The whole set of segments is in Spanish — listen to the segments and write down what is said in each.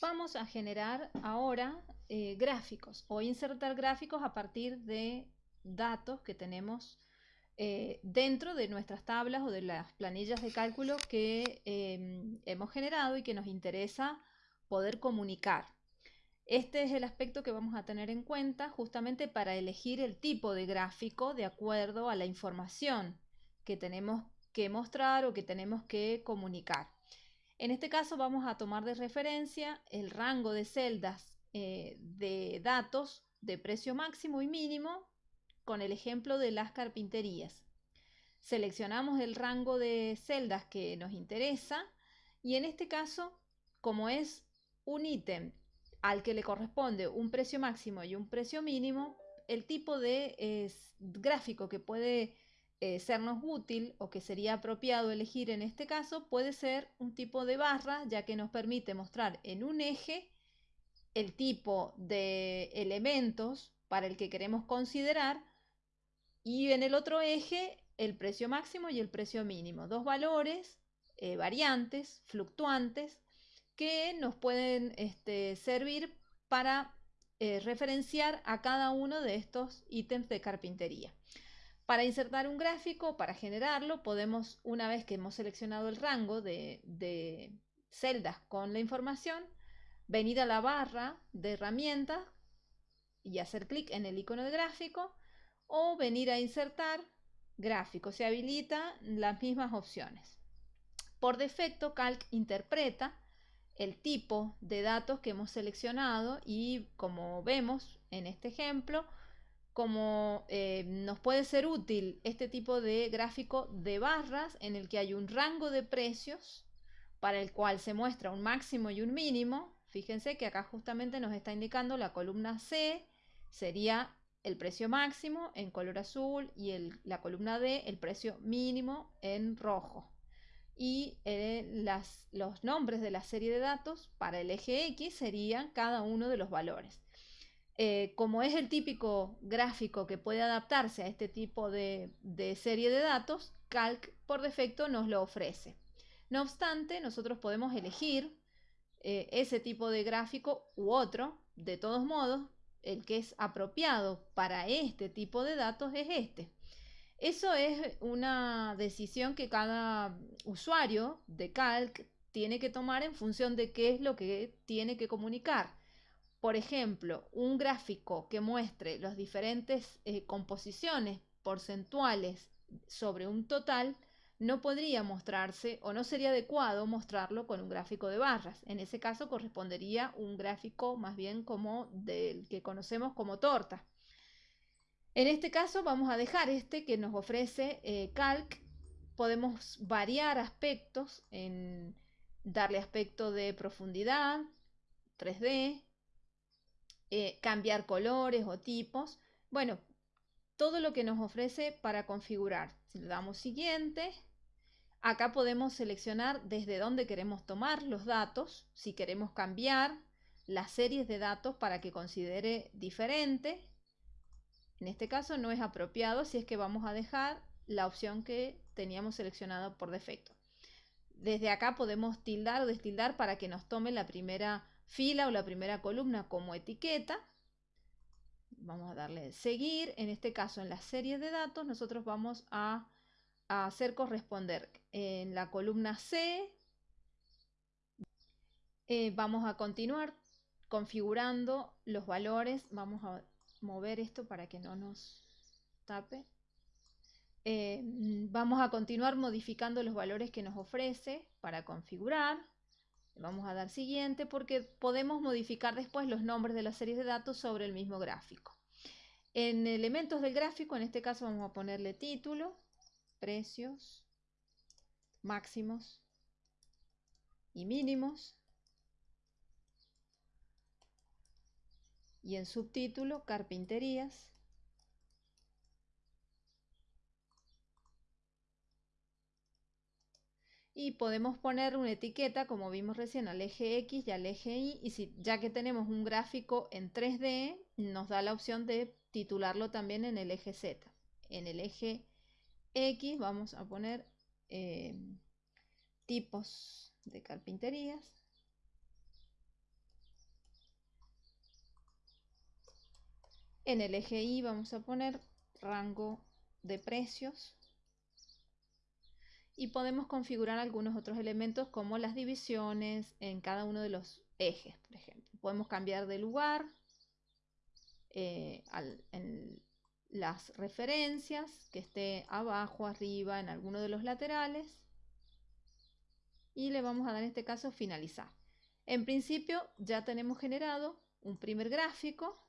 Vamos a generar ahora eh, gráficos o insertar gráficos a partir de datos que tenemos eh, dentro de nuestras tablas o de las planillas de cálculo que em, hemos generado y que nos interesa poder comunicar. Este es el aspecto que vamos a tener en cuenta justamente para elegir el tipo de gráfico de acuerdo a la información que tenemos que mostrar o que tenemos que comunicar. En este caso vamos a tomar de referencia el rango de celdas eh, de datos de precio máximo y mínimo con el ejemplo de las carpinterías. Seleccionamos el rango de celdas que nos interesa y en este caso, como es un ítem al que le corresponde un precio máximo y un precio mínimo, el tipo de gráfico que puede eh, sernos útil o que sería apropiado elegir en este caso puede ser un tipo de barra, ya que nos permite mostrar en un eje el tipo de elementos para el que queremos considerar y en el otro eje el precio máximo y el precio mínimo. Dos valores eh, variantes, fluctuantes, que nos pueden este, servir para eh, referenciar a cada uno de estos ítems de carpintería. Para insertar un gráfico, para generarlo, podemos, una vez que hemos seleccionado el rango de, celdas con la información, venir a la barra de herramientas y hacer clic en el icono de gráfico o venir a insertar gráfico. Se habilita las mismas opciones. Por defecto, Calc interpreta el tipo de datos que hemos seleccionado y como vemos en este ejemplo, como eh, nos puede ser útil este tipo de gráfico de barras en el que hay un rango de precios para el cual se muestra un máximo y un mínimo. Fíjense que acá justamente nos está indicando la columna C sería el precio máximo en color azul y la columna D el precio mínimo en rojo. Y eh, los nombres de la serie de datos para el eje X serían cada uno de los valores. Eh, como es el típico gráfico que puede adaptarse a este tipo de, serie de datos, Calc por defecto nos lo ofrece. No obstante, nosotros podemos elegir eh, ese tipo de gráfico u otro. De todos modos, el que es apropiado para este tipo de datos es este. Eso es una decisión que cada usuario de Calc tiene que tomar en función de qué es lo que tiene que comunicar. Por ejemplo, un gráfico que muestre las diferentes eh, composiciones porcentuales sobre un total no podría mostrarse o no sería adecuado mostrarlo con un gráfico de barras. En ese caso correspondería un gráfico más bien como del que conocemos como torta. En este caso vamos a dejar este que nos ofrece eh, Calc. Podemos variar aspectos, en darle aspecto de profundidad, 3D, eh, cambiar colores o tipos. Bueno, todo lo que nos ofrece para configurar. Si le damos siguiente, Acá podemos seleccionar desde dónde queremos tomar los datos, si queremos cambiar las series de datos para que considere diferente. En este caso no es apropiado si es que vamos a dejar la opción que teníamos seleccionado por defecto. Desde acá podemos tildar o destildar para que nos tome la primera fila o la primera columna como etiqueta. Vamos a darle seguir. En este caso en la serie de datos nosotros vamos a hacer corresponder en la columna C. Eh, vamos a continuar configurando los valores. Vamos a mover esto para que no nos tape. Eh, vamos a continuar modificando los valores que nos ofrece para configurar. Vamos a dar siguiente porque podemos modificar después los nombres de las series de datos sobre el mismo gráfico. En elementos del gráfico, en este caso vamos a ponerle título precios máximos y mínimos. Y en subtítulo, carpinterías. y podemos poner una etiqueta como vimos recién al eje X y al eje Y y si, ya que tenemos un gráfico en 3D nos da la opción de titularlo también en el eje Z. En el eje X vamos a poner eh, tipos de carpinterías. En el eje Y vamos a poner rango de precios y podemos configurar algunos otros elementos como las divisiones en cada uno de los ejes, por ejemplo. Podemos cambiar de lugar eh, en las referencias, que esté abajo, arriba, en alguno de los laterales. Y le vamos a dar en este caso finalizar. En principio ya tenemos generado un primer gráfico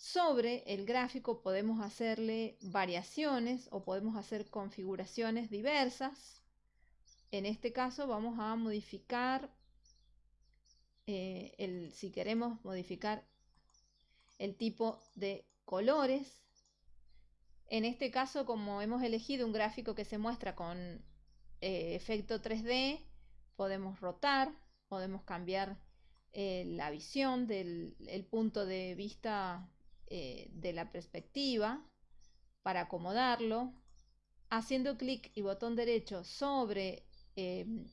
sobre el gráfico podemos hacerle variaciones o podemos hacer configuraciones diversas. En este caso vamos a modificar, eh, el, si queremos modificar el tipo de colores. En este caso, como hemos elegido un gráfico que se muestra con eh, efecto 3D, podemos rotar, podemos cambiar eh, la visión del el punto de vista eh, de la perspectiva para acomodarlo, haciendo clic y botón derecho sobre em,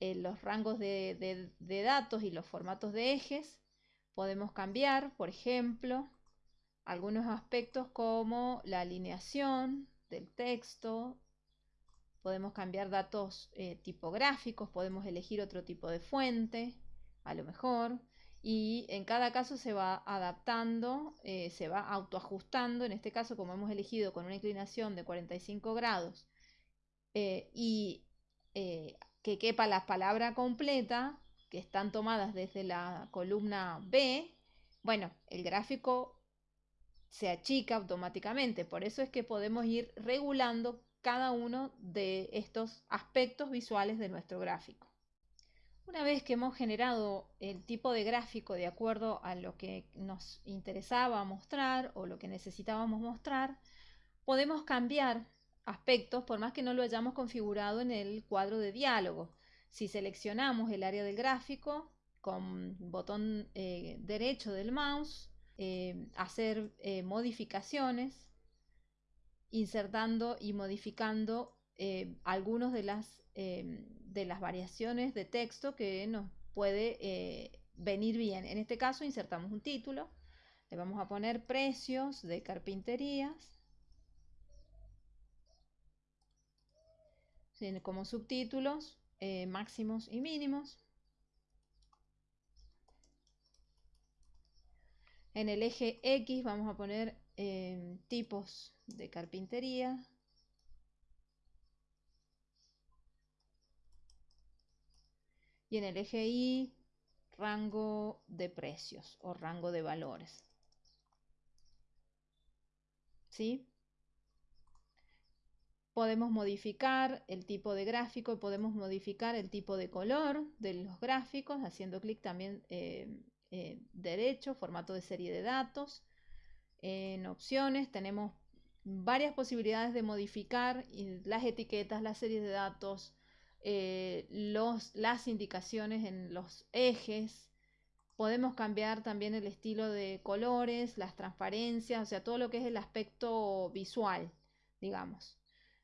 eh, los rangos de, datos y los formatos de ejes, podemos cambiar, por ejemplo, algunos aspectos como la alineación del texto, podemos cambiar datos eh, tipográficos, podemos elegir otro tipo de fuente, a lo mejor, y en cada caso se va adaptando, eh, se va autoajustando, en este caso como hemos elegido con una inclinación de 45 grados eh, y eh, que quepa la palabra completa, que están tomadas desde la columna B, bueno, el gráfico se achica automáticamente, por eso es que podemos ir regulando cada uno de estos aspectos visuales de nuestro gráfico. Una vez que hemos generado el tipo de gráfico de acuerdo a lo que nos interesaba mostrar o lo que necesitábamos mostrar, podemos cambiar aspectos por más que no lo hayamos configurado en el cuadro de diálogo. Si seleccionamos el área del gráfico con botón eh, derecho del mouse, eh, hacer eh, modificaciones, insertando y modificando algunos de las de las variaciones de texto que nos puede eh, venir bien. En este caso insertamos un título, le vamos a poner precios de carpinterías. como subtítulos eh, máximos y mínimos. En el eje X vamos a poner eh, tipos de carpintería. Y en el eje Y rango de precios o rango de valores. ¿Sí? Podemos modificar el tipo de gráfico podemos modificar el tipo de color de los gráficos haciendo clic también eh, eh, derecho, formato de serie de datos. En opciones tenemos varias posibilidades de modificar las etiquetas, las series de datos, eh, las indicaciones en los ejes. Podemos cambiar también el estilo de colores, las transparencias, o sea, todo lo que es el aspecto visual, digamos.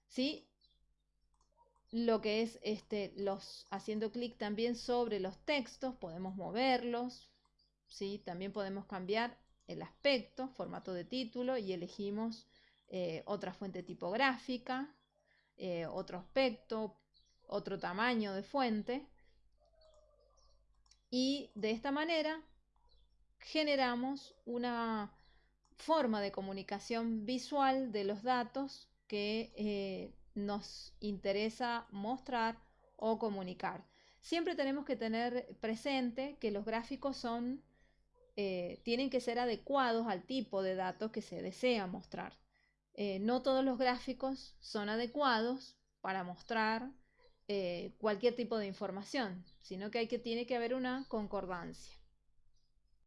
¿Sí? Lo que es este, los, haciendo clic también sobre los textos, podemos moverlos. ¿sí? También podemos cambiar el aspecto, formato de título y elegimos eh, otra fuente tipográfica, eh, otro aspecto, otro tamaño de fuente y de esta manera generamos una forma de comunicación visual de los datos que eh, nos interesa mostrar o comunicar. Siempre tenemos que tener presente que los gráficos son, eh, tienen que ser adecuados al tipo de datos que se desea mostrar. Eh, no todos los gráficos son adecuados para mostrar eh, cualquier tipo de información, sino que, hay que tiene que haber una concordancia.